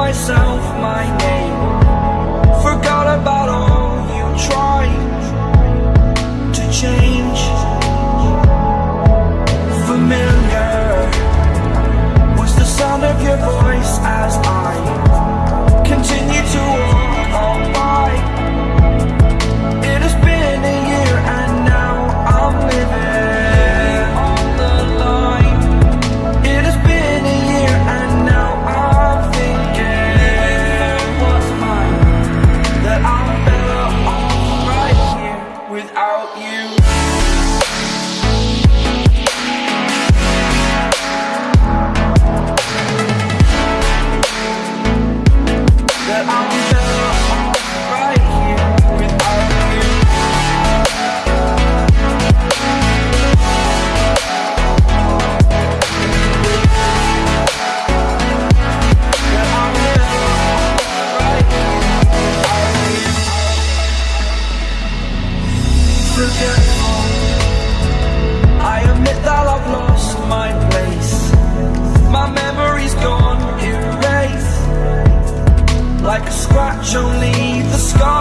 myself my name scratch, only the scar